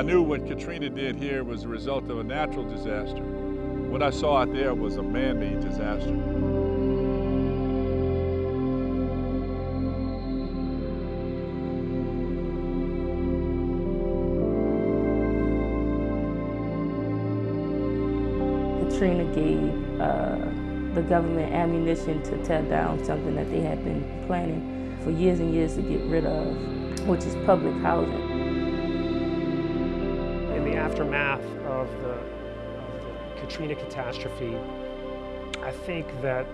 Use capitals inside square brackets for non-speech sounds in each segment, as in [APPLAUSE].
I knew what Katrina did here was a result of a natural disaster. What I saw out there was a man-made disaster. Katrina gave uh, the government ammunition to tear down something that they had been planning for years and years to get rid of, which is public housing. Aftermath of the, of the Katrina catastrophe, I think that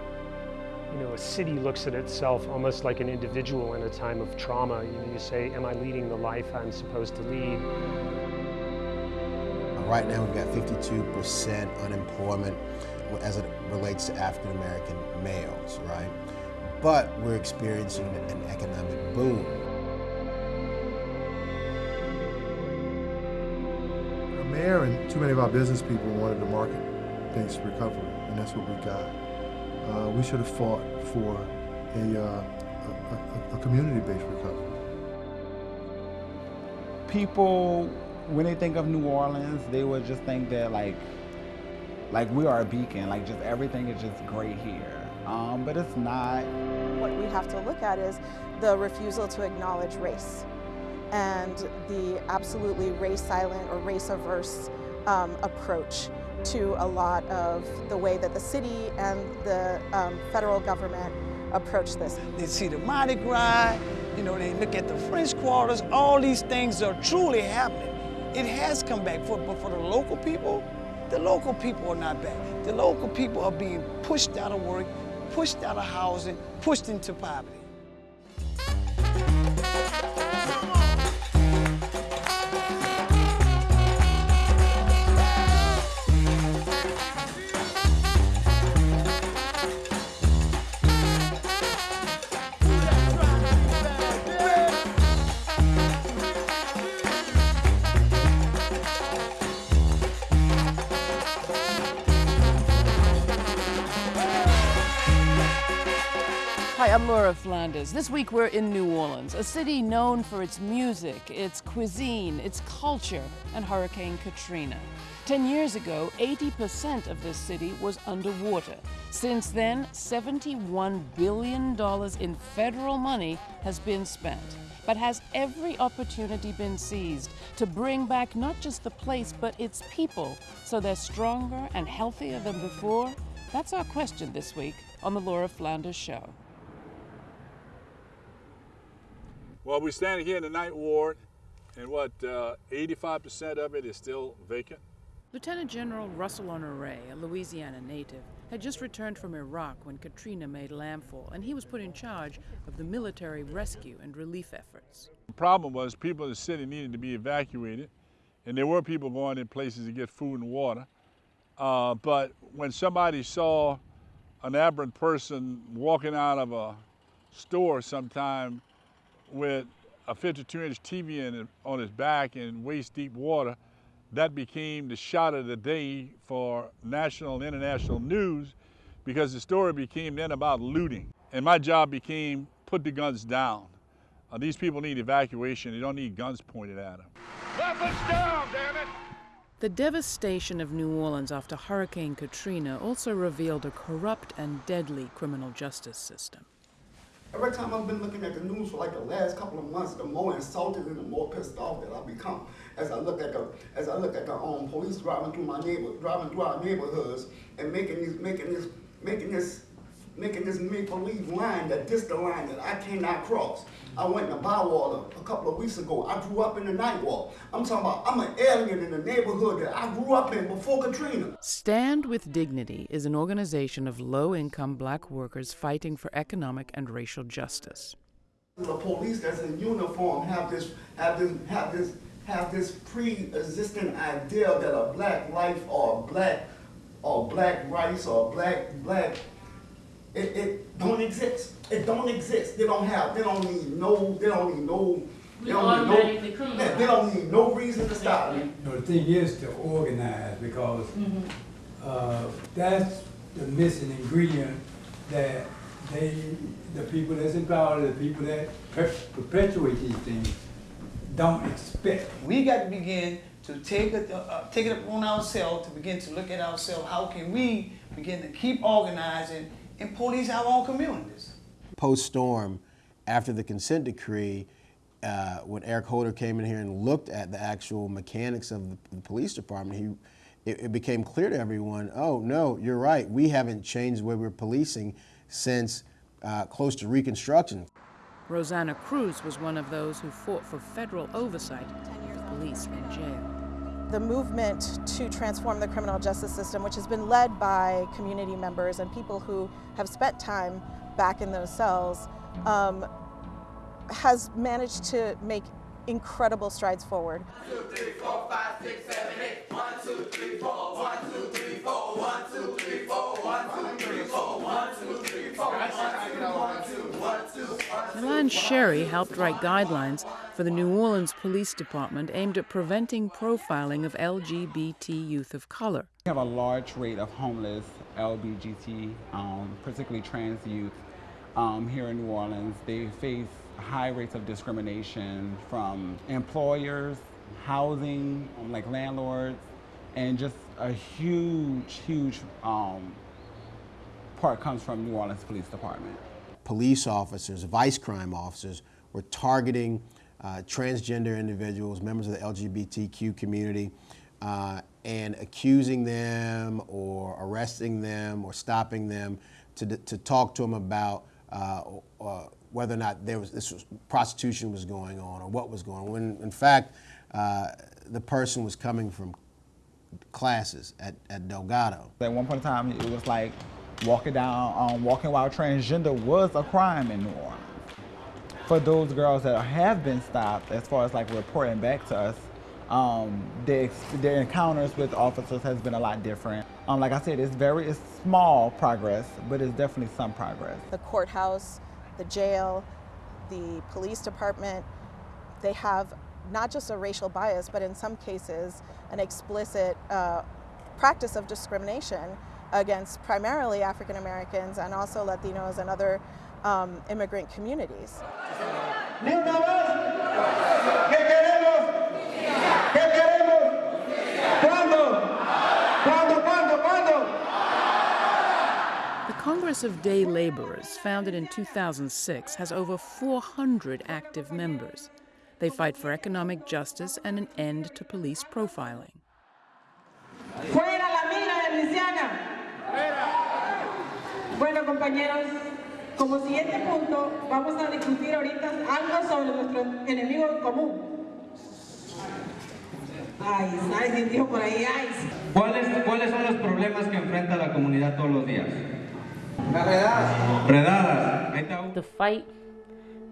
you know, a city looks at itself almost like an individual in a time of trauma. You know, you say, am I leading the life I'm supposed to lead? Right now we've got 52% unemployment as it relates to African American males, right? But we're experiencing an economic boom. The mayor and too many of our business people wanted to market-based recovery, and that's what we got. Uh, we should have fought for a, uh, a, a, a community-based recovery. People when they think of New Orleans, they would just think that like, like we are a beacon, like just everything is just great here. Um, but it's not. What we have to look at is the refusal to acknowledge race and the absolutely race silent or race averse um, approach to a lot of the way that the city and the um, federal government approach this. They see the Mardi Gras, you know, they look at the French quarters, all these things are truly happening. It has come back, for, but for the local people, the local people are not back. The local people are being pushed out of work, pushed out of housing, pushed into poverty. I'm Laura Flanders. This week we're in New Orleans, a city known for its music, its cuisine, its culture, and Hurricane Katrina. Ten years ago, 80% of this city was underwater. Since then, $71 billion in federal money has been spent. But has every opportunity been seized to bring back not just the place, but its people so they're stronger and healthier than before? That's our question this week on The Laura Flanders Show. Well, we're standing here in the Ninth Ward, and what, 85% uh, of it is still vacant? Lieutenant General Russell Honore, a Louisiana native, had just returned from Iraq when Katrina made landfall, and he was put in charge of the military rescue and relief efforts. The problem was people in the city needed to be evacuated, and there were people going in places to get food and water. Uh, but when somebody saw an aberrant person walking out of a store sometime with a 52-inch TV in, on his back in waist-deep water, that became the shot of the day for national and international news because the story became then about looting. And my job became put the guns down. Uh, these people need evacuation. They don't need guns pointed at them. Weapons down, damn it! The devastation of New Orleans after Hurricane Katrina also revealed a corrupt and deadly criminal justice system. Every time I've been looking at the news for like the last couple of months, the more insulted and the more pissed off that I become as I look at the as I look at the um, police driving through my neighbor driving through our neighborhoods and making these making this making this making this make-believe line that this the line that I cannot cross. I went to Bywater a couple of weeks ago. I grew up in the Ninth Ward. I'm talking about I'm an alien in the neighborhood that I grew up in before Katrina. Stand with Dignity is an organization of low-income black workers fighting for economic and racial justice. The police that's in uniform have this have this have this have this pre-existing idea that a black life or black or black rights or black black it, it don't exist. It don't exist. They don't have, they don't need no, they don't need no, they don't need no, they, they don't need no reason to stop me. You know, the thing is to organize because mm -hmm. uh, that's the missing ingredient that they, the people that's in power, the people that perpetuate these things, don't expect. We got to begin to take it, uh, take it upon ourselves to begin to look at ourselves. How can we begin to keep organizing and police our own communities? Post storm, after the consent decree, uh, when Eric Holder came in here and looked at the actual mechanics of the, the police department, he, it, it, became clear to everyone, oh no, you're right, we haven't changed the way we're policing since uh, close to Reconstruction. Rosana Cruz was one of those who fought for federal oversight of police and jail. The movement to transform the criminal justice system, which has been led by community members and people who have spent time back in those cells, um, has managed to make incredible strides forward. Milan Sherry helped write guidelines for the New Orleans Police Department aimed at preventing profiling of LGBT youth of color. We have a large rate of homeless LGBT, um, particularly trans youth, um, here in New Orleans. They face high rates of discrimination from employers, housing, um, like landlords, and just a huge, huge um, part comes from New Orleans Police Department. Police officers, vice crime officers were targeting uh, transgender individuals, members of the LGBTQ community, uh, and accusing them or arresting them or stopping them to, to talk to them about uh, uh whether or not there was this was, prostitution was going on or what was going on. When in fact uh, the person was coming from classes at, at Delgado. At one point in time, it was like walking down, um, walking while transgender was a crime in New Orleans. For those girls that have been stopped, as far as like reporting back to us, um, their, their encounters with officers has been a lot different. Um, like I said, it's very it's small progress, but it's definitely some progress. The courthouse the jail, the police department, they have not just a racial bias, but in some cases, an explicit uh, practice of discrimination against primarily African Americans and also Latinos and other um, immigrant communities. The Congress of Day Laborers, founded in 2006, has over 400 active members. They fight for economic justice and an end to police profiling. Compañeros, como siguiente punto, vamos a discutir ahorita algo sobre nuestro enemigo común. Ay, ¿sabes? Dijo por ahí, ay. ¿Cuáles, ¿Cuáles son los problemas que enfrenta la comunidad todos los días? Redadas. The fight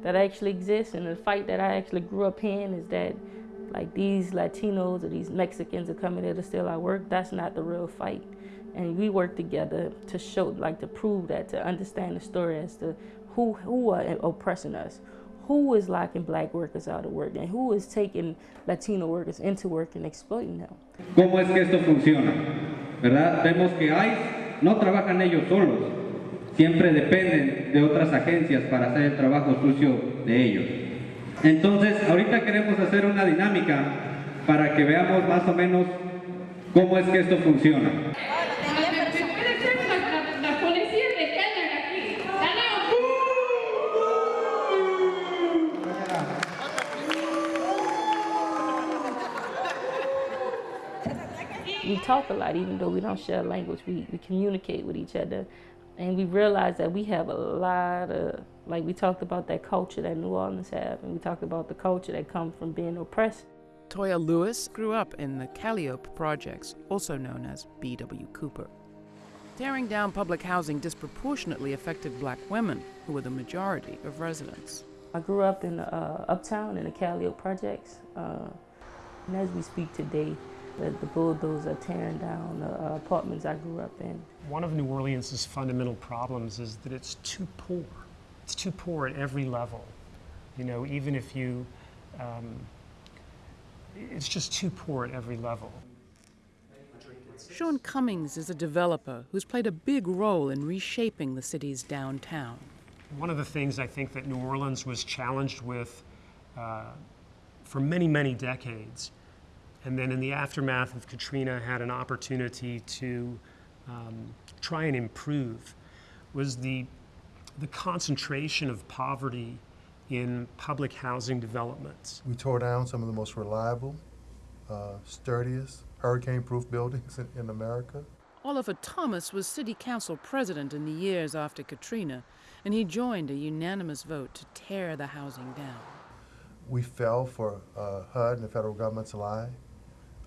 that actually exists and the fight that I actually grew up in is that like these Latinos or these Mexicans are coming here to steal our work. That's not the real fight. And we work together to show, like to prove that, to understand the story as to who, who are oppressing us, who is locking black workers out of work, and who is taking Latino workers into work and exploiting them. ¿Cómo es que esto funciona? ¿Verdad? Vemos que hay, no trabajan ellos solos, siempre dependen de otras agencias para hacer el trabajo sucio de ellos. Entonces, ahorita queremos hacer una dinámica para que veamos más o menos cómo es que esto funciona. Talk a lot, even though we don't share language. We, we communicate with each other. And we realize that we have a lot of, like we talked about that culture that New Orleans have, and we talked about the culture that comes from being oppressed. Toya Lewis grew up in the Calliope projects, also known as B.W. Cooper. Tearing down public housing disproportionately affected black women, who were the majority of residents. I grew up in uh, Uptown in the Calliope projects, uh, and as we speak today, the, the bulldozers are tearing down the uh, apartments I grew up in. One of New Orleans' fundamental problems is that it's too poor. It's too poor at every level. You know, even if you, um, it's just too poor at every level. Sean Cummings is a developer who's played a big role in reshaping the city's downtown. One of the things I think that New Orleans was challenged with uh, for many, many decades and then in the aftermath of Katrina had an opportunity to um, try and improve was the, the concentration of poverty in public housing developments. We tore down some of the most reliable, uh, sturdiest, hurricane-proof [LAUGHS] buildings in, in America. Oliver Thomas was city council president in the years after Katrina, and he joined a unanimous vote to tear the housing down. We fell for uh, HUD and the federal government's lie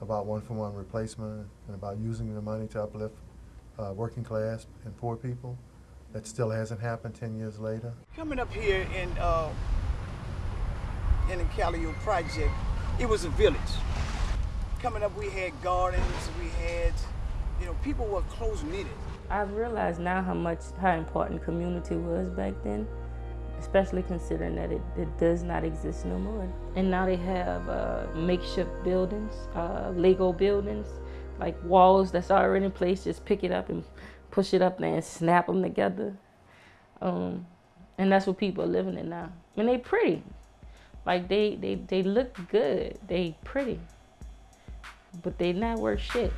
about one-for-one replacement and about using the money to uplift uh, working class and poor people. That still hasn't happened 10 years later. Coming up here in uh, in the Calio project, it was a village. Coming up, we had gardens, we had, you know, people were close knitted. I've realized now how much, how important community was back then, especially considering that it, it does not exist no more. And now they have uh, makeshift buildings, uh, Lego buildings, like walls that's already in place, just pick it up and push it up there and snap them together. Um, and that's what people are living in now. And they pretty. Like they, they, they look good, they pretty, but they not worth shit.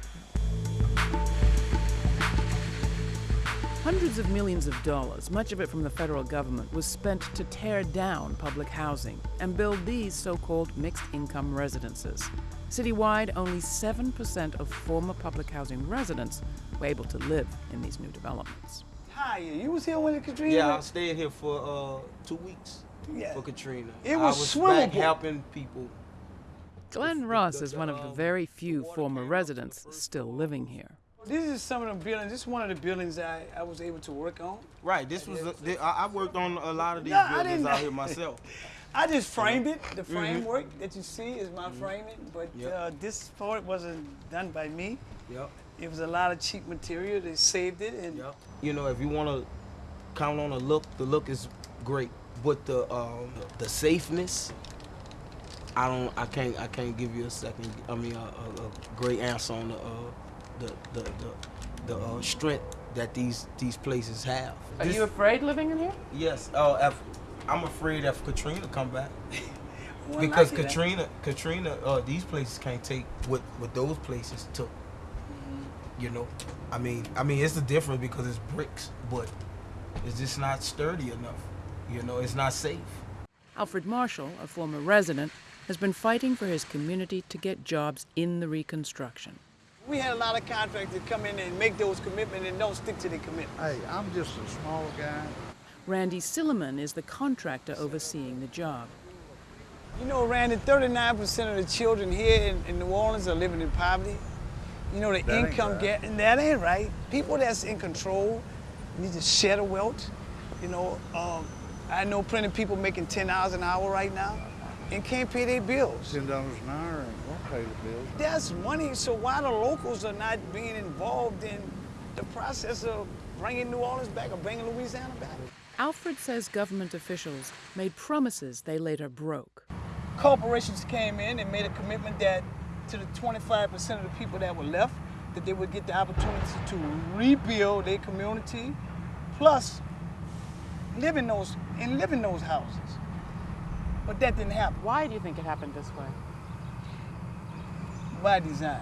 Hundreds of millions of dollars, much of it from the federal government, was spent to tear down public housing and build these so-called mixed-income residences. Citywide, only 7% of former public housing residents were able to live in these new developments. Hi, you was here when the Katrina? Yeah, I stayed here for uh, two weeks Yeah. for Katrina. It I was was swimmable. back helping people. Glenn Ross is one of the very few former residents still living here. This is some of the buildings. This is one of the buildings I, I was able to work on. Right, this was a, I worked on a lot of these No, buildings out here [LAUGHS] myself. I just framed it. The Mhm. framework that you see is my framing, but Yep. uh, this part wasn't done by me. Yep. It was a lot of cheap material. They saved it, and You know, if you want to count on a look, the look is great, but the um, the safeness, I don't, I can't, I can't give you a second. I mean, a, a, a great answer on the uh, the the the, the uh, strength that these these places have. Are This- you afraid living in here? Yes. Oh, if, I'm afraid if Katrina come back. [LAUGHS] Well, because I see that. Katrina, Katrina, uh, these places can't take what what those places took. Mm-hmm. You know, I mean, I mean, it's the difference because it's bricks, but it's just not sturdy enough. You know, it's not safe. Alfred Marshall, a former resident, has been fighting for his community to get jobs in the reconstruction. We had a lot of contractors come in and make those commitments and don't stick to their commitment. Hey, I'm just a small guy. Randy Silliman is the contractor overseeing the job. You know, Randy, 39% of the children here in, in New Orleans are living in poverty. You know, the That income right. gap, and that ain't right. People that's in control need to share the wealth. You know, um, I know plenty of people making $10 an hour right now and can't pay their bills. Ten dollars an hour and won't pay the bills. That's money, so why the locals are not being involved in the process of bringing New Orleans back or bringing Louisiana back? Alfred says government officials made promises they later broke. corporations came in and made a commitment that to the 25% of the people that were left, that they would get the opportunity to rebuild their community, plus live in those and live in those houses. But that didn't happen. Why do you think it happened this way? By design.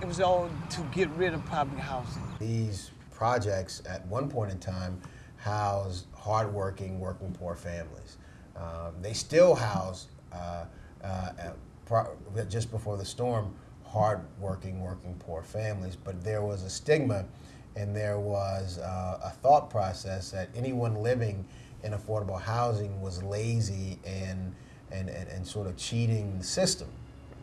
It was all to get rid of public housing. These projects, at one point in time, housed hardworking, working poor families. Um, they still house, uh, uh, pro- just before the storm, hardworking, working poor families. But there was a stigma and there was uh, a thought process that anyone living in affordable housing was lazy and, and, and, and sort of cheating the system.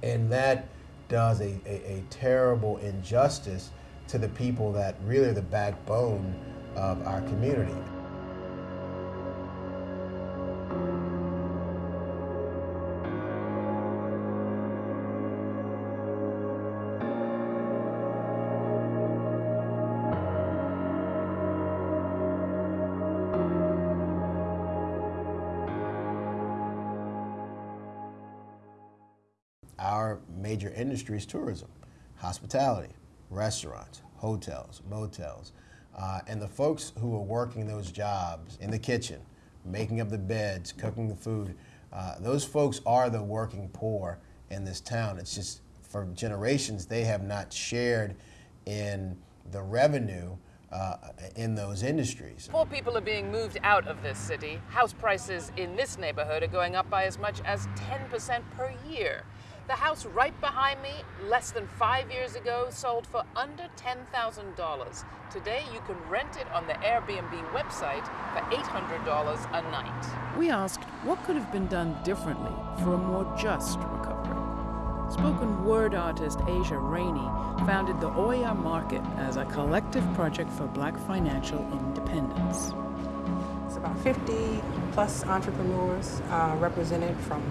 And that does a, a, a terrible injustice to the people that really are the backbone of our community. Our major industry is tourism, hospitality, restaurants, hotels, motels. Uh, and the folks who are working those jobs in the kitchen, making up the beds, cooking the food, uh, those folks are the working poor in this town. It's just for generations they have not shared in the revenue uh, in those industries. Poor people are being moved out of this city. House prices in this neighborhood are going up by as much as 10% per year. The house right behind me, less than five years ago, sold for under $10,000. Today, you can rent it on the Airbnb website for $800 a night. We asked what could have been done differently for a more just recovery. Spoken word artist Asia Rainey founded the Oya Market as a collective project for black financial independence. It's about 50 plus entrepreneurs uh, represented from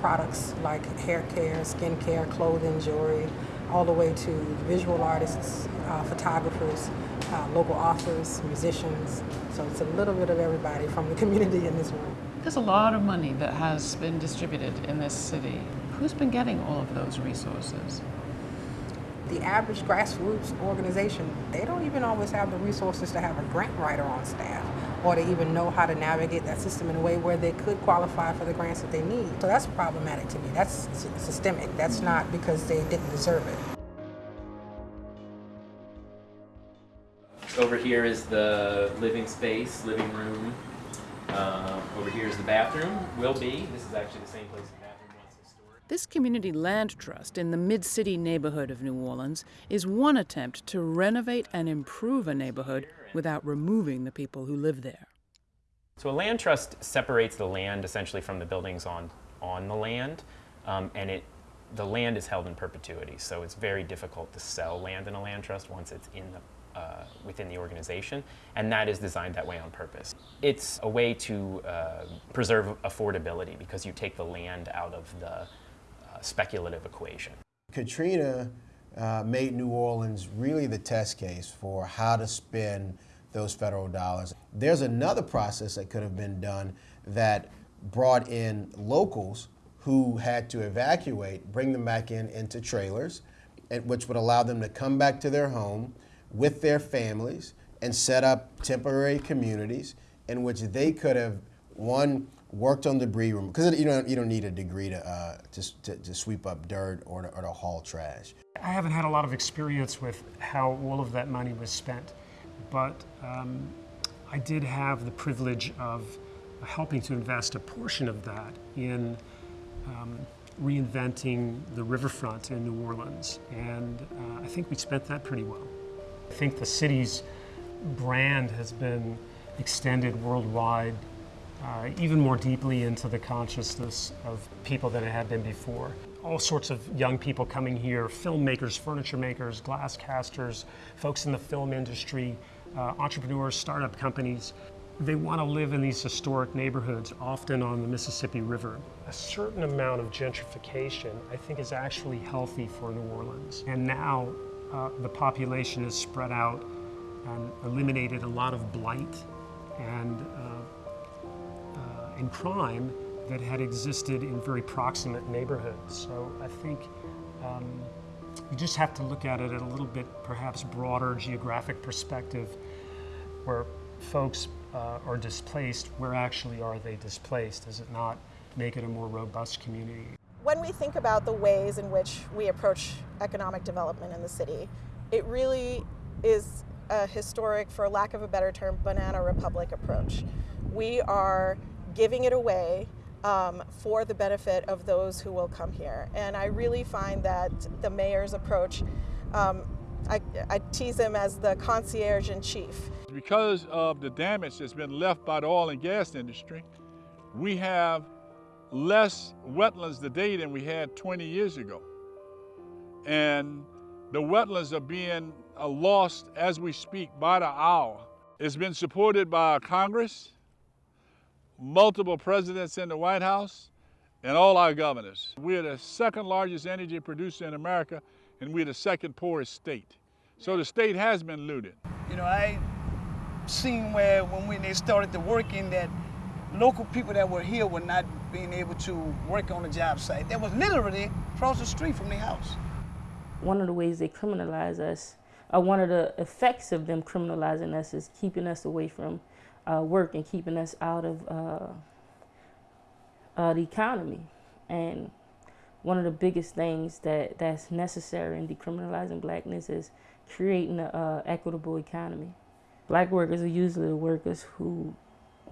products like hair care, skin care, clothing, jewelry, all the way to visual artists, uh, photographers, uh, local authors, musicians. So it's a little bit of everybody from the [LAUGHS] community in this room. There's a lot of money that has been distributed in this city. Who's been getting all of those resources? The average grassroots organization, they don't even always have the resources to have a grant writer on staff or to even know how to navigate that system in a way where they could qualify for the grants that they need. So that's problematic to me. That's systemic. That's not because they didn't deserve it. Over here is the living space, living room. Uh, over here is the bathroom, will be. This is actually the same place the bathroom was historic. This community land trust in the mid city neighborhood of New Orleans is one attempt to renovate and improve a neighborhood without removing the people who live there. So a land trust separates the land essentially from the buildings on, on the land, um, and it, the land is held in perpetuity. So it's very difficult to sell land in a land trust once it's in the uh, within the organization, and that is designed that way on purpose. It's a way to uh, preserve affordability because you take the land out of the uh, speculative equation. Katrina uh, made New Orleans really the test case for how to spend those federal dollars. There's another process that could have been done that brought in locals who had to evacuate, bring them back in into trailers, and, which would allow them to come back to their home, with their families and set up temporary communities in which they could have one worked on debris removal because you don't you don't need a degree to, uh, to, to, to, sweep up dirt or to, or to haul trash. I haven't had a lot of experience with how all of that money was spent, but um, I did have the privilege of helping to invest a portion of that in um, reinventing the riverfront in New Orleans, and uh, I think we spent that pretty well. I think the city's brand has been extended worldwide, uh, even more deeply into the consciousness of people than it had been before. All sorts of young people coming here, filmmakers, furniture makers, glass casters, folks in the film industry, uh, entrepreneurs, startup companies. They want to live in these historic neighborhoods, often on the Mississippi River. A certain amount of gentrification, I think, is actually healthy for New Orleans. And now uh, the population is spread out and eliminated a lot of blight and, uh, and crime that had existed in very proximate neighborhoods. So I think um, you just have to look at it at a little bit perhaps broader geographic perspective where folks uh, are displaced, where actually are they displaced? Does it not make it a more robust community? when we think about the ways in which we approach economic development in the city, it really is a historic, for lack of a better term, banana republic approach. We are giving it away um, for the benefit of those who will come here. And I really find that the mayor's approach, um, I, I tease him as the concierge in chief. Because of the damage that's been left by the oil and gas industry, we have less wetlands today than we had 20 years ago. And the wetlands are being uh, lost as we speak by the hour. It's been supported by Congress, multiple presidents in the White House, and all our governors. We're the second largest energy producer in America, and we're the second poorest state. So the state has been looted. You know, I seen where when we, they started the working that local people that were here were not being able to work on the job site. That was literally across the street from their house. One of the ways they criminalize us, or one of the effects of them criminalizing us is keeping us away from uh, work and keeping us out of uh, uh, the economy. And one of the biggest things that, that's necessary in decriminalizing blackness is creating an uh, equitable economy. Black workers are usually the workers who,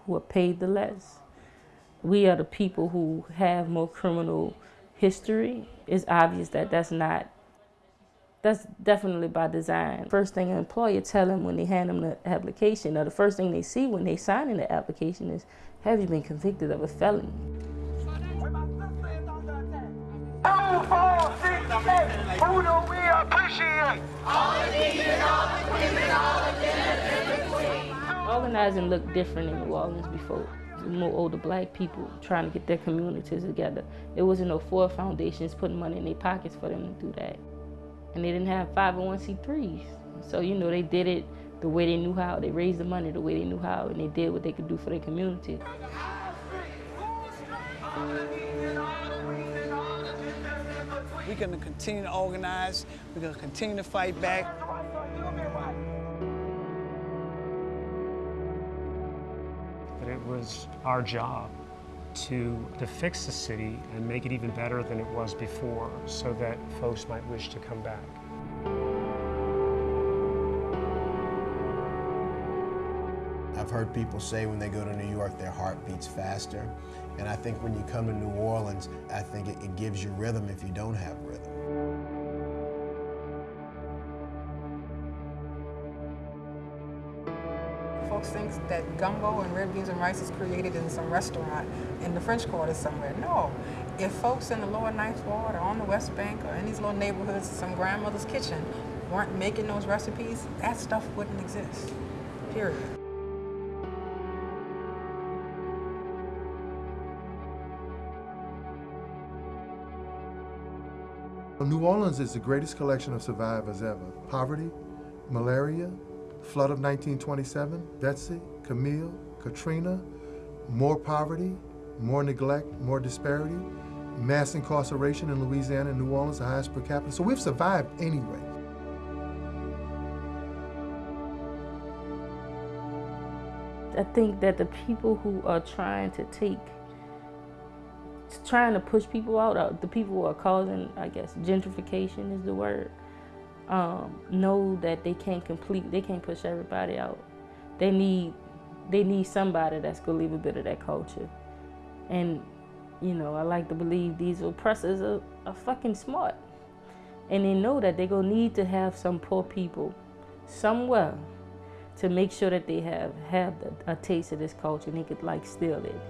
who are paid the less. We are the people who have more criminal history. It's obvious that that's not, that's definitely by design. First thing an employer tell them when they hand them the application, or the first thing they see when they sign in the application is, have you been convicted of a felony? Organizing looked different in New Orleans before. More older black people trying to get their communities together. There wasn't no four foundations putting money in their pockets for them to do that. And they didn't have 501c3s. So, you know, they did it the way they knew how. They raised the money the way they knew how, and they did what they could do for their community. We're going to continue to organize. We're going to continue to fight back. But it was our job to, to fix the city and make it even better than it was before so that folks might wish to come back. I've heard people say when they go to New York, their heart beats faster. And I think when you come to New Orleans, I think it, it gives you rhythm if you don't have rhythm. Gumbo and red beans and rice is created in some restaurant in the French Quarter somewhere. No. If folks in the lower Ninth Ward or on the West Bank or in these little neighborhoods, some grandmother's kitchen, weren't making those recipes, that stuff wouldn't exist. Period. New Orleans is the greatest collection of survivors ever. Poverty, malaria, flood of 1927, Betsy, Camille, Katrina, more poverty, more neglect, more disparity, mass incarceration in Louisiana and New Orleans, the highest per capita. So we've survived anyway. I think that the people who are trying to take, trying to push people out, uh, the people who are causing, I guess, gentrification is the word, um, know that they can't complete, they can't push everybody out. They need, they need somebody that's gonna leave a bit of that culture. And, you know, I like to believe these oppressors are, are fucking smart. And they know that they're gonna need to have some poor people somewhere to make sure that they have have a taste of this culture and they could like steal it